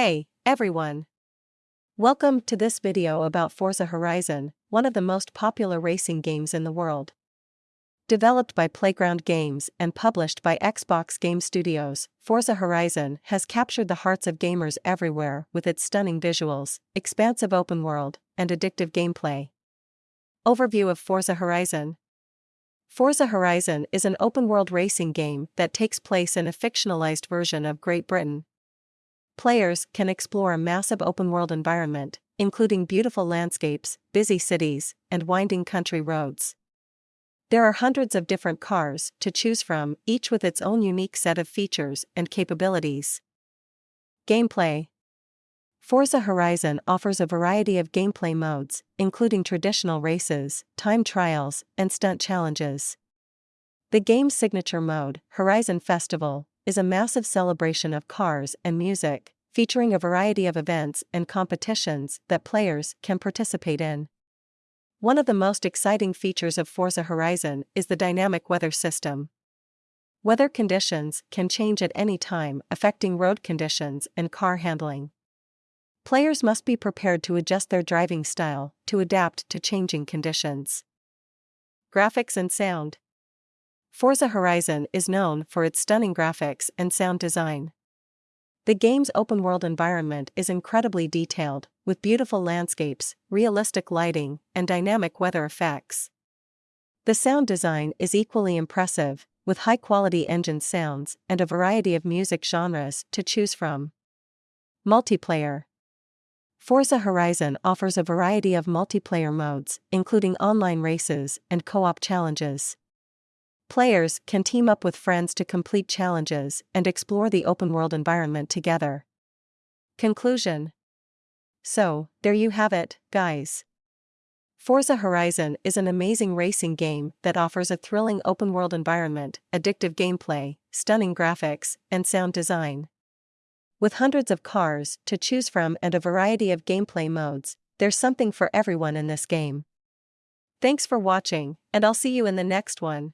Hey, everyone! Welcome to this video about Forza Horizon, one of the most popular racing games in the world. Developed by Playground Games and published by Xbox Game Studios, Forza Horizon has captured the hearts of gamers everywhere with its stunning visuals, expansive open world, and addictive gameplay. Overview of Forza Horizon Forza Horizon is an open world racing game that takes place in a fictionalized version of Great Britain, Players can explore a massive open world environment, including beautiful landscapes, busy cities, and winding country roads. There are hundreds of different cars to choose from, each with its own unique set of features and capabilities. Gameplay Forza Horizon offers a variety of gameplay modes, including traditional races, time trials, and stunt challenges. The game's signature mode, Horizon Festival, is a massive celebration of cars and music, featuring a variety of events and competitions that players can participate in. One of the most exciting features of Forza Horizon is the dynamic weather system. Weather conditions can change at any time, affecting road conditions and car handling. Players must be prepared to adjust their driving style to adapt to changing conditions. Graphics and sound Forza Horizon is known for its stunning graphics and sound design. The game's open world environment is incredibly detailed, with beautiful landscapes, realistic lighting, and dynamic weather effects. The sound design is equally impressive, with high quality engine sounds and a variety of music genres to choose from. Multiplayer Forza Horizon offers a variety of multiplayer modes, including online races and co op challenges. Players can team up with friends to complete challenges and explore the open world environment together. Conclusion So, there you have it, guys. Forza Horizon is an amazing racing game that offers a thrilling open world environment, addictive gameplay, stunning graphics, and sound design. With hundreds of cars to choose from and a variety of gameplay modes, there's something for everyone in this game. Thanks for watching, and I'll see you in the next one.